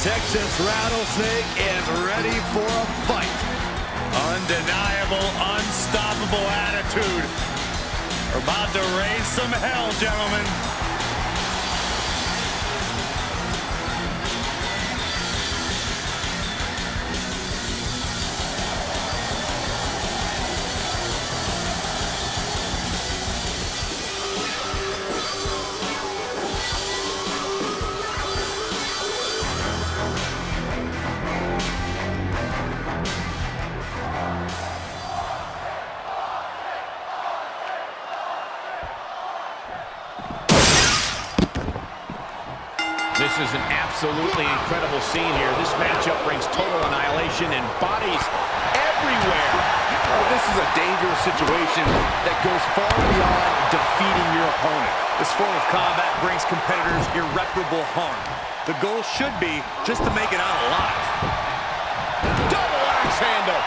Texas Rattlesnake is ready for a fight. Undeniable, unstoppable attitude. We're about to raise some hell, gentlemen. Bodies everywhere. Oh, this is a dangerous situation that goes far beyond defeating your opponent. This form of combat brings competitors irreparable harm. The goal should be just to make it out alive. Double axe handle.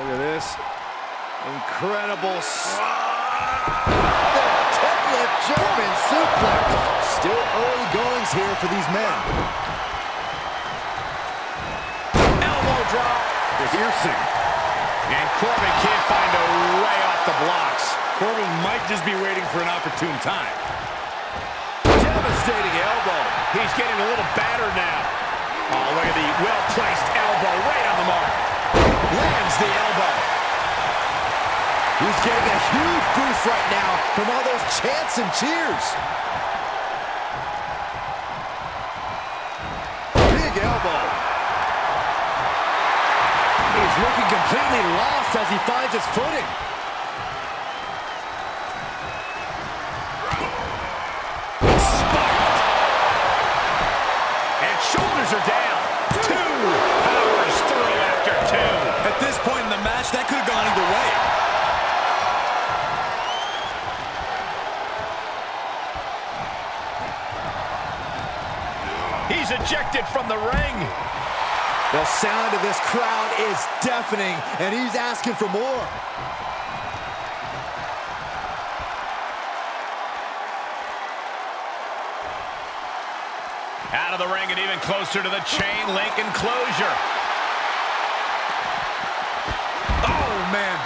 Look at this. Incredible. Ah! Here for these men. Elbow drop. Piercing. And Corbin can't find a way off the blocks. Corbin might just be waiting for an opportune time. Devastating elbow. He's getting a little battered now. Oh, look at the well-placed elbow right on the mark. Lands the elbow. He's getting a huge boost right now from all those chants and cheers. Completely lost as he finds his footing. And shoulders are down. Two. Powers through after two. At this point in the match, that could have gone either way. He's ejected from the ring. The sound of this crowd is deafening, and he's asking for more. Out of the ring and even closer to the chain link enclosure. Oh, man.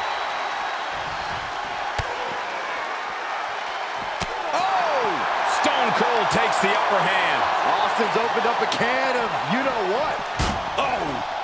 Oh! Stone Cold takes the upper hand. Austin's opened up a can of you-know-what. Oh!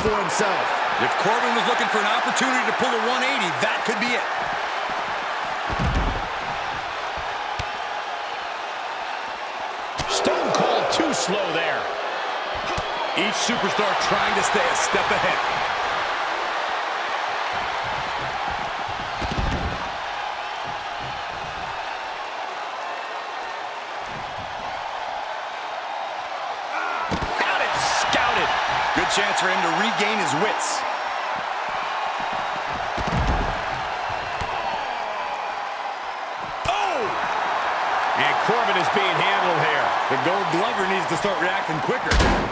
For himself. If Corbin was looking for an opportunity to pull a 180, that could be it. Stone Cold too slow there. Each superstar trying to stay a step ahead. Chance for him to regain his wits. Oh! And Corbin is being handled here. The gold glover needs to start reacting quicker.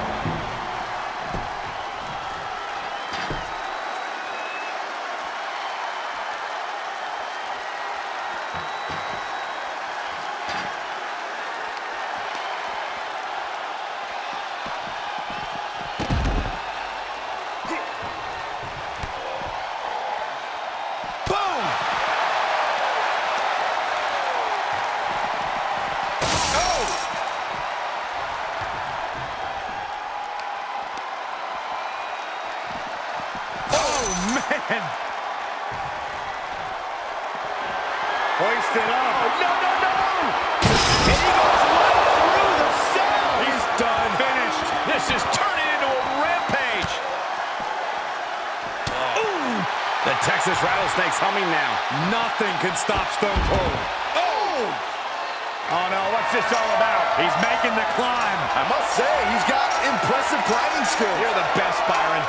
Nothing can stop Stone Cold. Oh! Oh, no, what's this all about? He's making the climb. I must say, he's got impressive climbing skills. You're the best, Byron.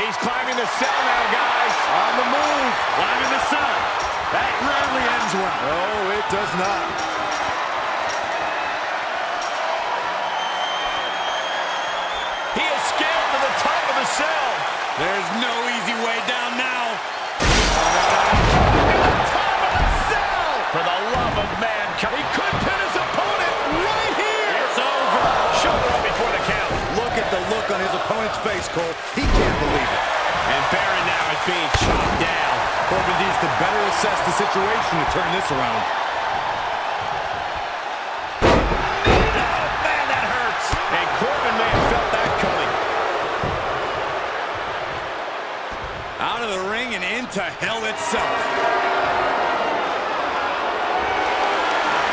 He's climbing the cell now, guys. On the move. Climbing the cell. That rarely ends well. No, it does not. He has scaled to the top of the cell. There's no easy way down now. The. For the love of man, he could pin his opponent right here. It's over. Shoulder up before the count. Look at the look on his opponent's face, Cole. He can't believe it. And Baron now is being chopped down. Corbin needs to better assess the situation to turn this around. Into hell itself.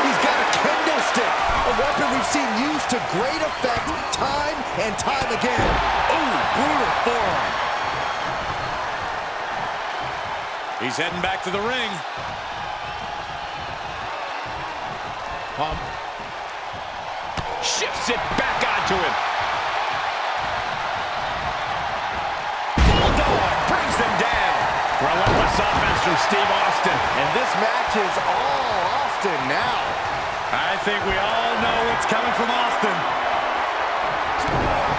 He's got a kendo stick, a weapon we've seen used to great effect time and time again. Ooh, brutal forearm. He's heading back to the ring. Um, shifts it back onto him. Relentless offense from Steve Austin. And this match is all Austin now. I think we all know what's coming from Austin. Austin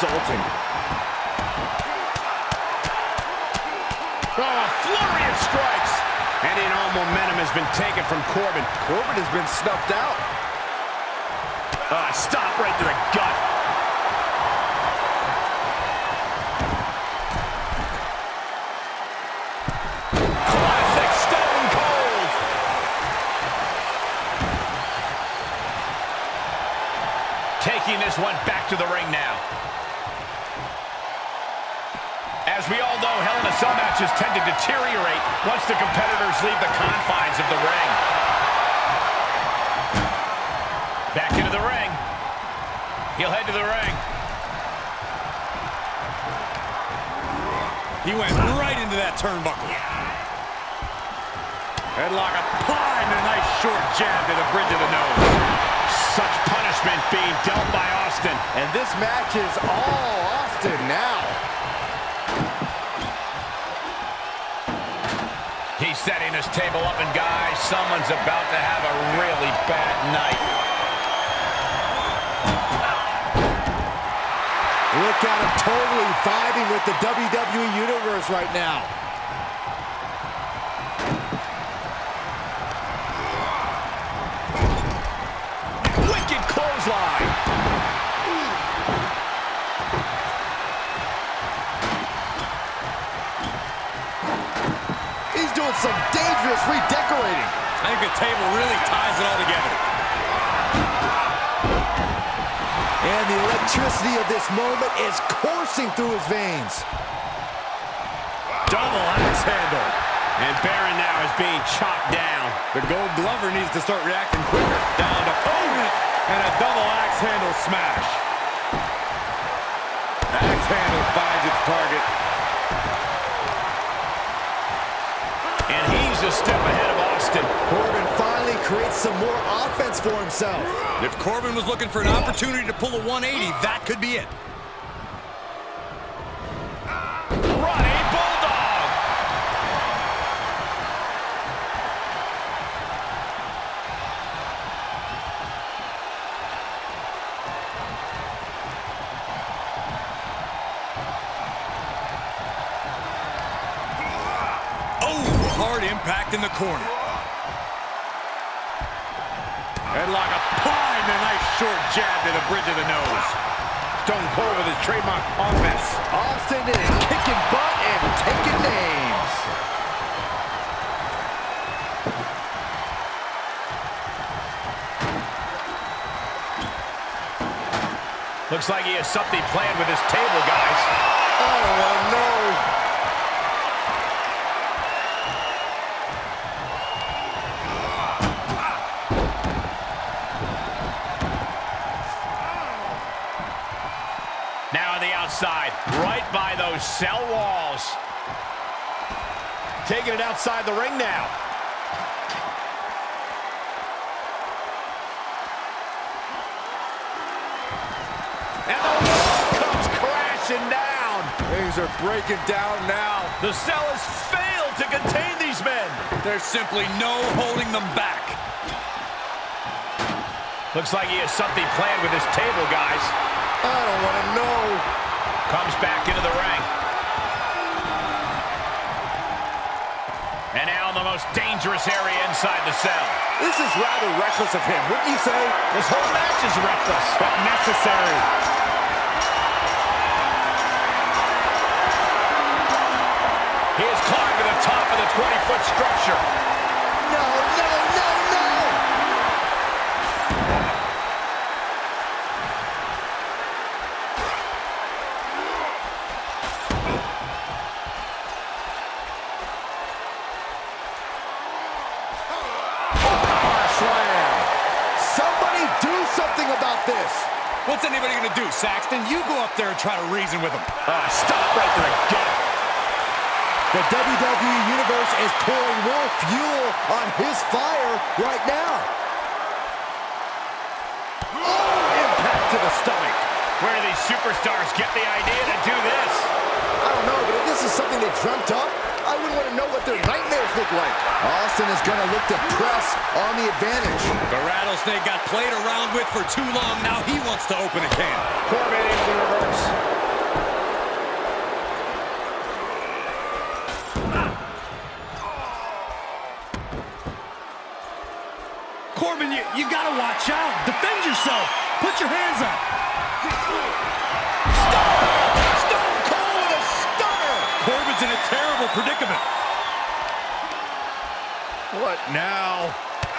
insulting. Oh, a flurry of strikes. Any and all momentum has been taken from Corbin. Corbin has been snuffed out. Ah, stop right to the gut. Classic Stone Cold. Taking this one back to the ring now. Know, Hell in a Cell matches tend to deteriorate once the competitors leave the confines of the ring. Back into the ring. He'll head to the ring. He went right into that turnbuckle. Headlock applied and a nice short jab to the bridge of the nose. Such punishment being dealt by Austin. And this match is all Austin now. Setting his table up, and guys, someone's about to have a really bad night. Look at him totally vibing with the WWE Universe right now. Some dangerous redecorating. I think the table really ties it all together. And the electricity of this moment is coursing through his veins. Double axe handle. And Baron now is being chopped down. The gold glover needs to start reacting quicker. Down to opponent and a double axe handle smash. Axe handle finds its target. He's a step ahead of Austin. Corbin finally creates some more offense for himself. If Corbin was looking for an opportunity to pull a 180, that could be it. Corner. Headlock applied and a nice short jab to the bridge of the nose. Stone Cold with his trademark offense. Austin is kicking butt and taking names. Looks like he has something planned with his table, guys. Oh, no. Cell walls. Taking it outside the ring now. And the wall comes crashing down. Things are breaking down now. The cell has failed to contain these men. There's simply no holding them back. Looks like he has something planned with his table, guys. I don't want to know. Comes back into the ring. And now in the most dangerous area inside the cell. This is rather reckless of him, wouldn't you say? This whole match is reckless. But necessary. He has climbed to the top of the 20-foot structure. Up there and try to reason with him. Uh, stop right to the gut. The WWE Universe is pouring more fuel on his fire right now. Oh, impact to the stomach. Where do these superstars get the idea to do this? I don't know, but if this is something they dreamt up, I wouldn't want to know what their nightmares look like. Austin is going to look to press on the advantage. The Rattlesnake got played around with for too long. Now he wants to open a can. Corbin into the reverse. Corbin, you, you got to watch out. Defend yourself. Put your hands up. What now?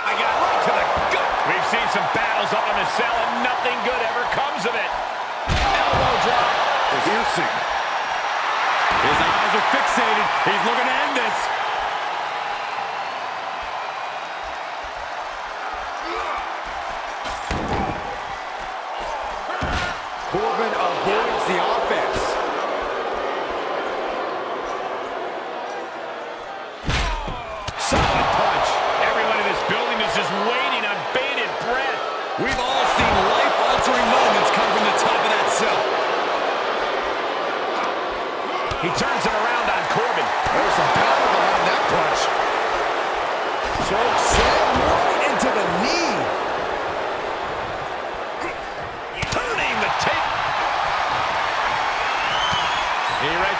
I got right to the gut. We've seen some battles up in the cell and nothing good ever comes of it. Elbow drop. Piercing. His eyes are fixated. He's looking to end this.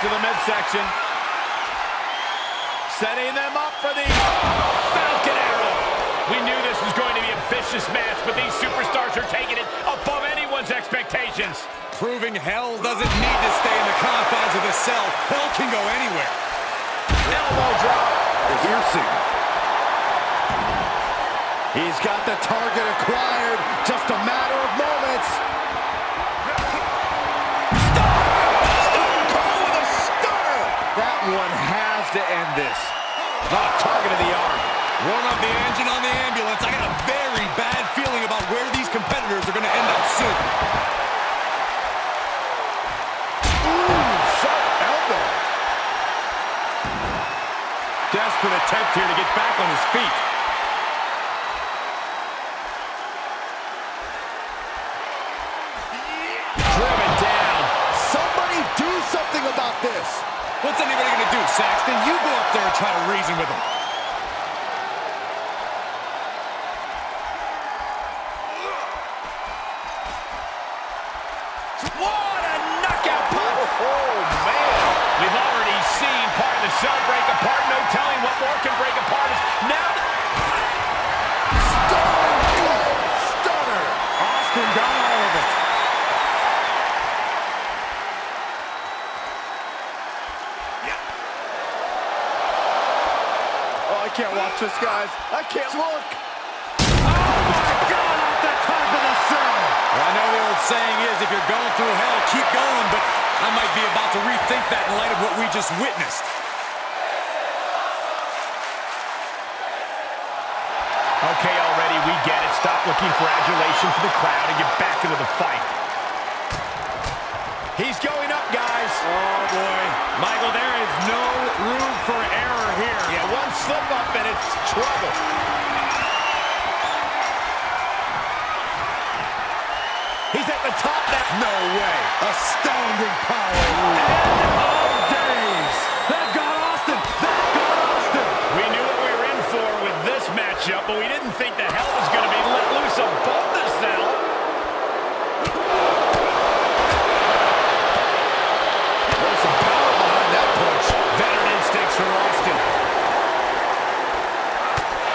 To the midsection. Setting them up for the Falcon Arrow. We knew this was going to be a vicious match, but these superstars are taking it above anyone's expectations. Proving hell doesn't need to stay in the confines of the cell. Hell can go anywhere. Elbow drop. Piercing. He's got the target acquired. Just a matter of moments. One has to end this. Oh, target of the arm. Warm up the engine on the ambulance. I got a very bad feeling about where these competitors are going to end up soon. Ooh, sharp elbow. Desperate attempt here to get back on his feet. He's top now. No way. Astounding power. End of days. That got Austin. That got Austin. We knew what we were in for with this matchup, but we didn't think the hell was going to be let loose above the cell. There's some power behind that punch. Veteran instincts from Austin.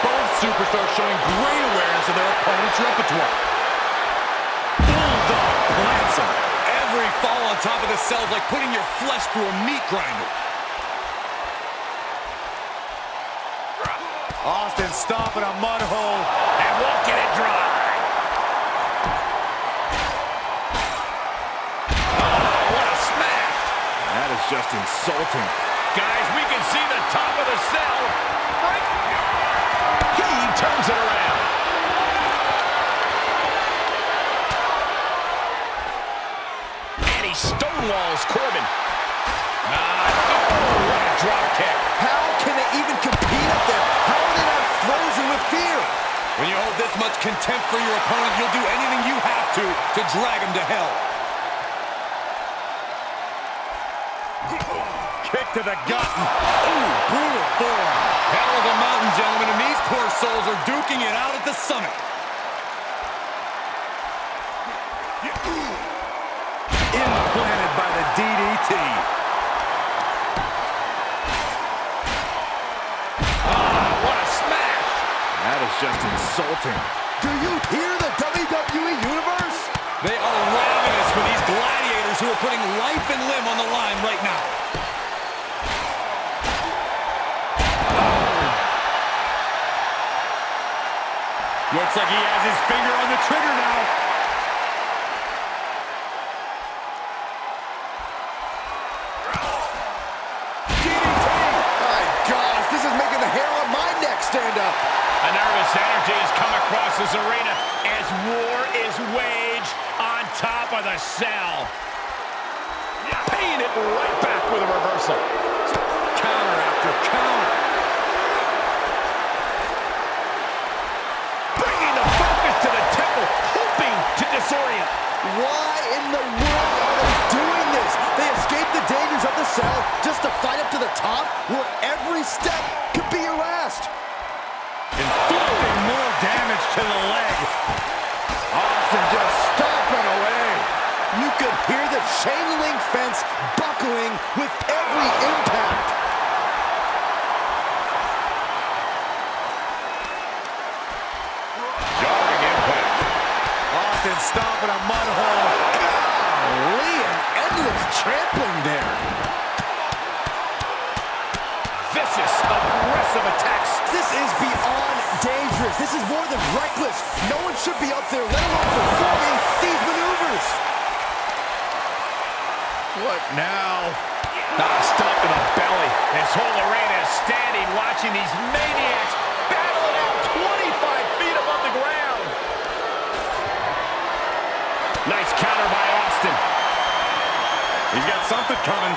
Both superstars showing great awareness of their opponent's repertoire. Fall on top of the cell like putting your flesh through a meat grinder. Austin stomping a mud hole. And get it dry. Oh, what a smash. That is just insulting. Guys, we can see the top of the cell. He turns it around. And he stonewalls Corbin. Ah, oh, what a drop kick. How can they even compete up there? How are they not frozen with fear? When you hold this much contempt for your opponent, you'll do anything you have to to drag him to hell. Kick to the gut. Ooh, brutal forearm. Hell of a mountain, gentlemen, and these poor souls are duking it out at the summit. DDT. Ah, what a smash. That is just insulting. Do you hear the WWE Universe? They are ravenous for these gladiators who are putting life and limb on the line right now. Looks like he has his finger on the trigger now. Top the cell. Paying it right back with a reversal. Counter after counter. Bringing the focus to the temple, hoping to disorient. Why in the world are they doing this? They escape the dangers of the cell just to fight up to the top where every step could be harassed. Inflicting more damage to the leg. Austin just stomping away. You could hear the chain link fence buckling with every impact. Jarring impact. Austin stomping a mud hole. Golly, an endless trampling there. Vicious, aggressive attacks. This is beyond dangerous. This is more than reckless. No one should be up there, let alone performing these maneuvers. What now? Ah, stop in the belly. This whole arena is standing watching these maniacs battle it out 25 feet above the ground. Nice counter by Austin. He's got something coming.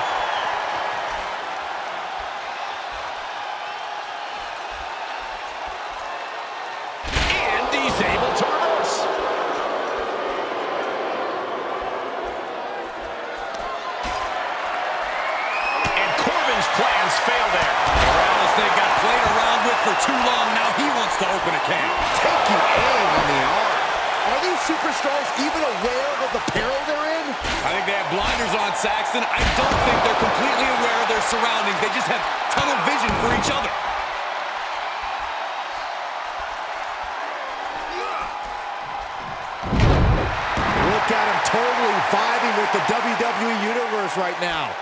WWE Universe right now.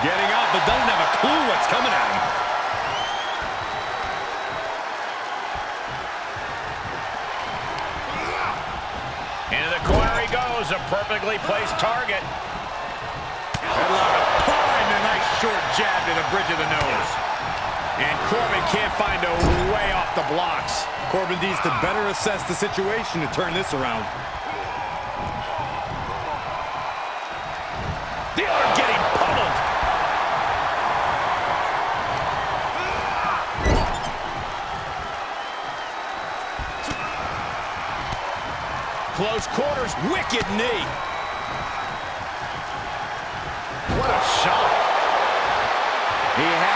Getting up, but doesn't have a clue what's coming at him. Into the corner he goes, a perfectly placed target. Headlock applied, and a nice short jab to the bridge of the nose. And Corbin can't find a way off the blocks. Corbin needs to better assess the situation to turn this around. The other getting pummeled. Close quarters, wicked knee.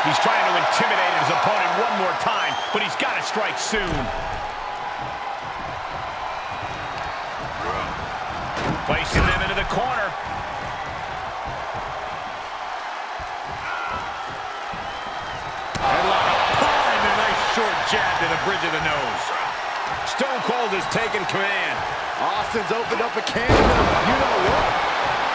He's trying to intimidate his opponent one more time, but he's got to strike soon. Placing them into the corner. Applied, a nice short jab to the bridge of the nose. Stone Cold has taken command. Austin's opened up a can you know what.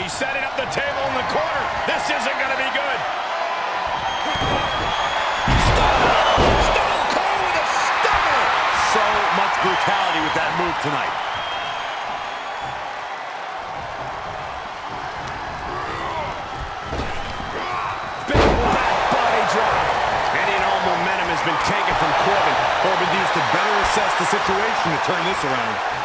He's setting up the table in the corner. This isn't going to be good. Stone Cold with a stunner. So much brutality with that move tonight. Big back body drop. Any and all momentum has been taken from Corbin. Corbin needs to better assess the situation to turn this around.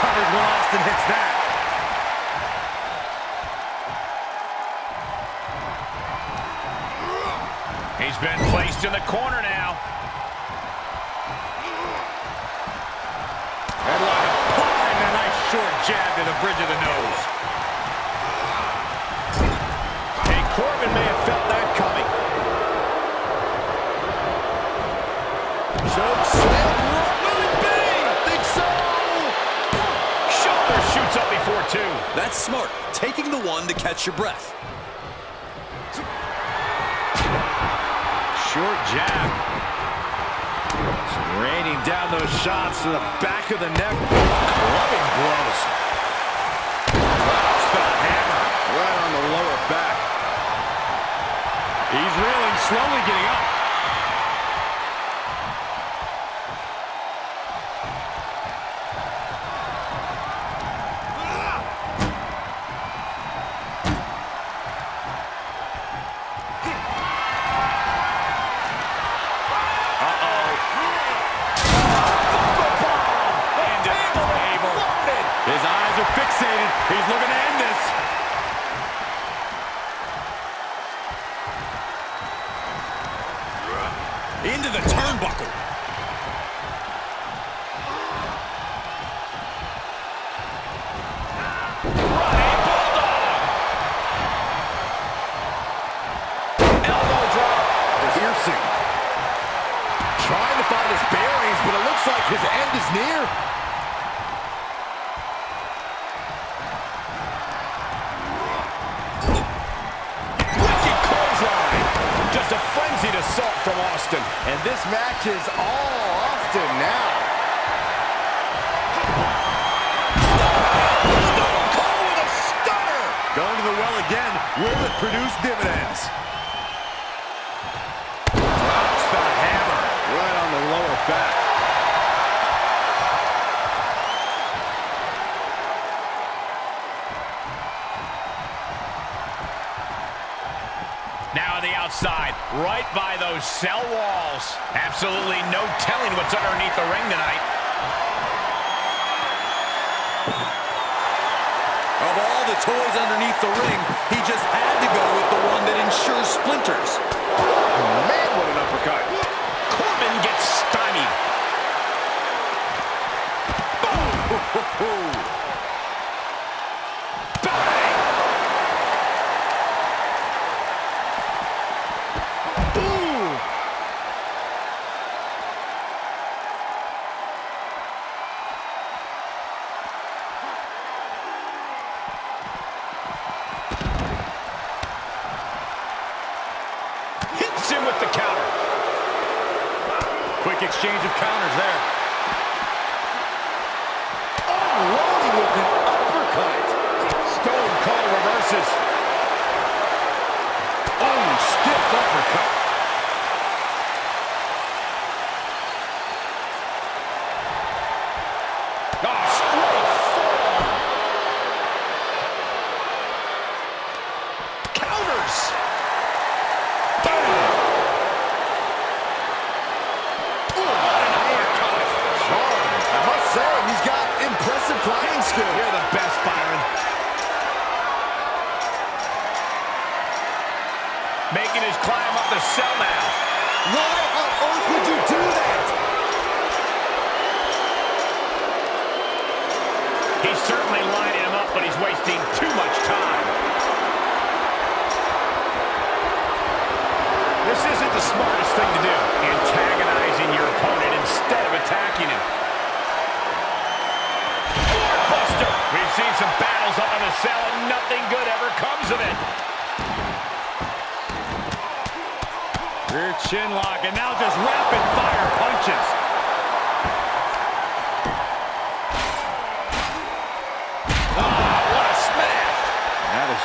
When Austin hits that. He's been placed in the corner now. Headlock applied and a nice short jab to the bridge of the nose. Corbin may have felt that coming. Choke slam. Will it be? Think so. Shoulder shoots up before two. That's smart. Taking the one to catch your breath. Short jab. Raining down those shots to the back of the neck. Clubbing blows. Spot hammer right on the lower back. He's reeling, slowly getting up. absolutely no telling what's underneath the ring tonight. Of all the toys underneath the ring, he just had to go with the one that ensures splinters. Man, what an uppercut. Corbin gets stymied. Boom!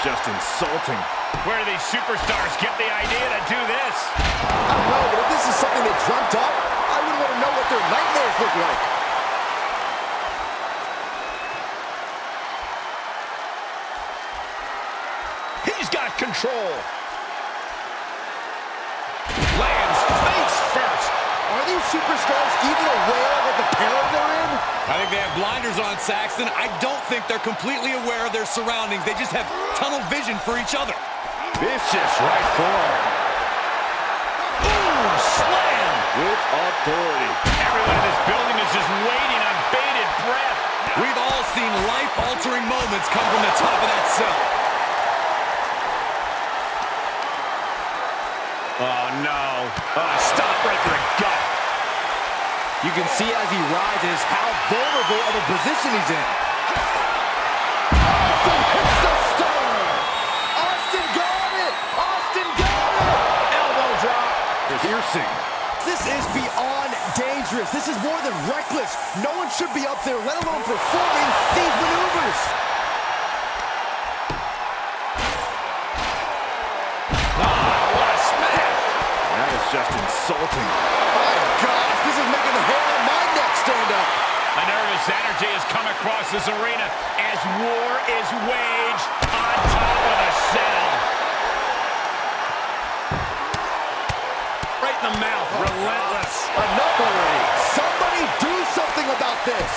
just insulting. Where do these superstars get the idea to do this? I don't know, but if this is something they dreamt up, I would want to know what their nightmares look like. He's got control. Lands face first. Are these superstars even aware of the peril they're in? I think they have blinders on, Saxton. I don't think they're completely aware of their surroundings. They just have tunnel vision for each other. Vicious right forearm. Boom! Slam! With authority. Everyone in this building is just waiting on bated breath. We've all seen life-altering moments come from the top of that cell. Oh, no. Oh, stop right to the gut. You can see as he rises how vulnerable of a position he's in. Austin hits the star. Austin got it. Austin got it. Elbow drop. Piercing. This is beyond dangerous. This is more than reckless. No one should be up there, let alone performing these maneuvers. Ah, what a smash. That is just insulting. My gosh, this is making the hair on my stand up. A nervous energy has come across this arena as war is waged on top of the cell. Right in the mouth. Relentless. Enough already. Somebody do something about this.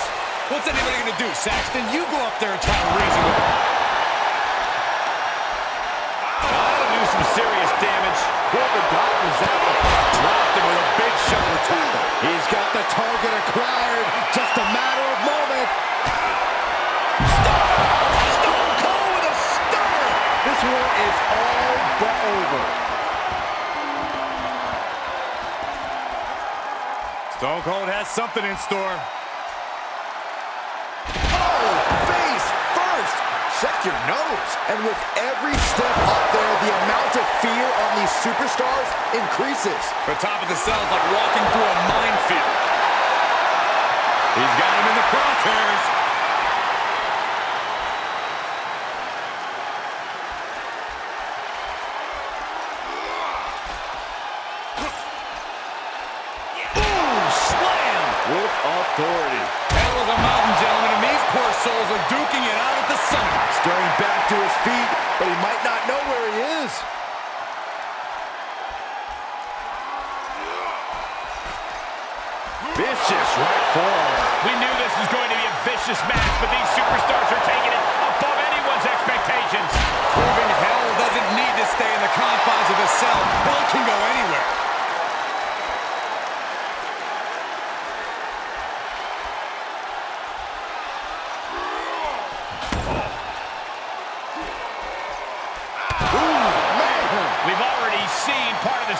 What's anybody going to do, Saxton? You go up there and try to reason with him. That'll do some serious damage. Corbin dodges that one. Big shoulder. He's got the target acquired. Just a matter of moment. Stone Cold with a stunner. This one is all but over. Stone Cold has something in store. Check your nose. And with every step up there, the amount of fear on these superstars increases. The top of the cell is like walking through a minefield. He's got him in the crosshairs.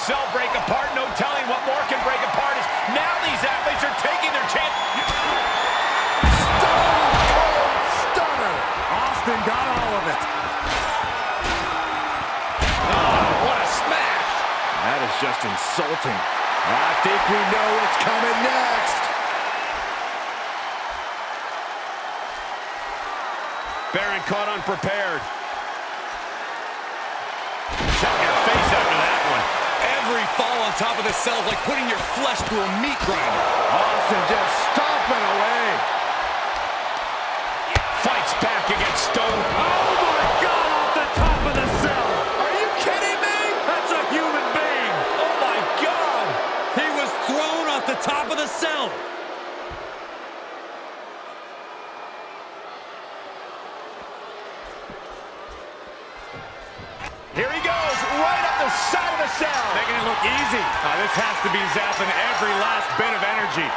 Cell break apart. No telling what more can break apart is now these athletes are taking their chance. Stunner. Austin got all of it. Oh, what a smash. That is just insulting. I think we know what's coming next. Baron caught unprepared. Fall on top of the cell like putting your flesh through a meat grinder. Austin just stomping away. Fights back against Stone. Oh my God, off the top of the cell. Are you kidding me? That's a human being. Oh my God. He was thrown off the top of the cell. Here he goes, right up the side of the cell. Making it look easy. Uh, this has to be zapping every last bit of energy.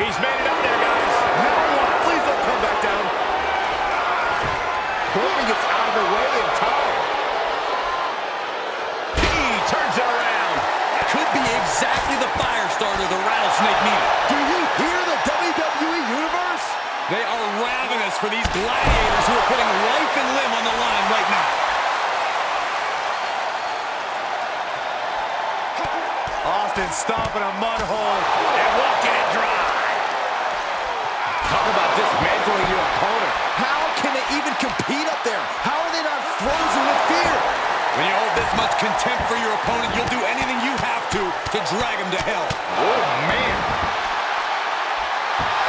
He's made it up there, guys. Now what? Please don't come back down. Corbin gets out of the way in time. He turns it around. Could be exactly the fire starter the Rattlesnake needed. Do you hear the WWE Universe? They are ravenous for these gladiators who are putting life and limb on the line right now. Austin stomping a mud hole. And walking it dry. About dismantling your opponent. How can they even compete up there? How are they not frozen with fear? When you hold this much contempt for your opponent, you'll do anything you have to to drag him to hell. Oh, man.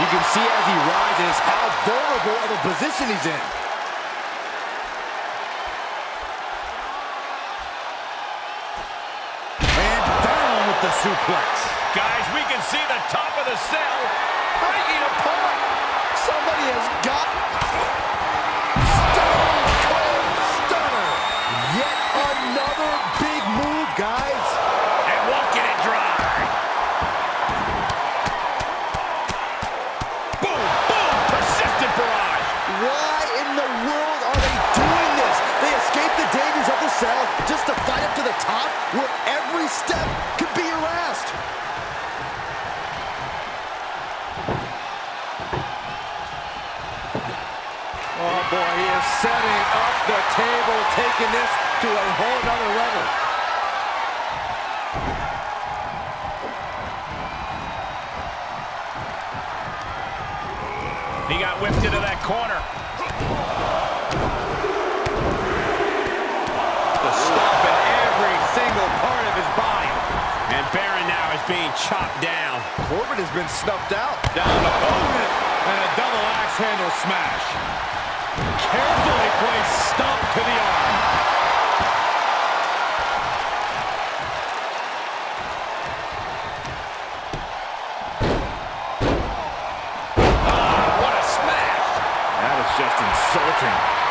You can see as he rises how vulnerable of a position he's in. And down with the suplex. Guys, we can see the top of the cell breaking apart. Somebody has got... setting up the table, taking this to a whole nother level. He got whipped into that corner. The stomp in every single part of his body. And Baron now is being chopped down. Corbin has been snuffed out. Down opponent and a double axe handle smash. Carefully placed stomp to the arm. Ah, what a smash. That is just insulting.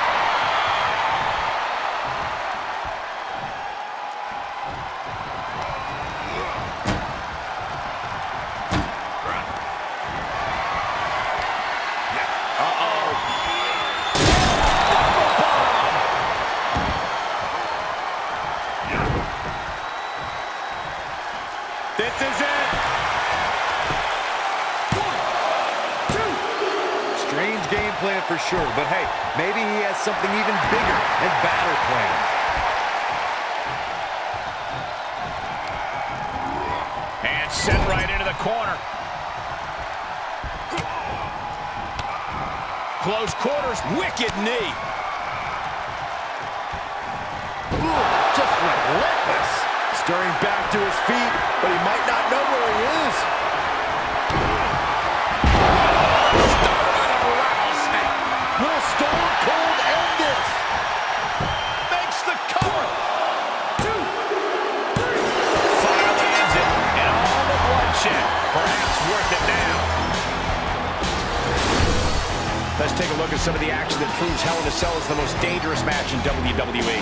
take a look at some of the action that proves Hell in a Cell is the most dangerous match in WWE.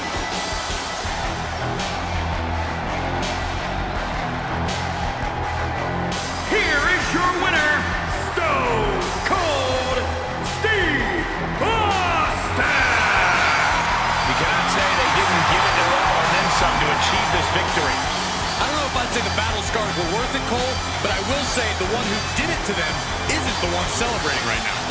Here is your winner, Stone Cold Steve Austin! You cannot say they didn't give it their all and then some to achieve this victory. I don't know if I'd say the battle scars were worth it, Cole, but I will say the one who did it to them isn't the one celebrating right now.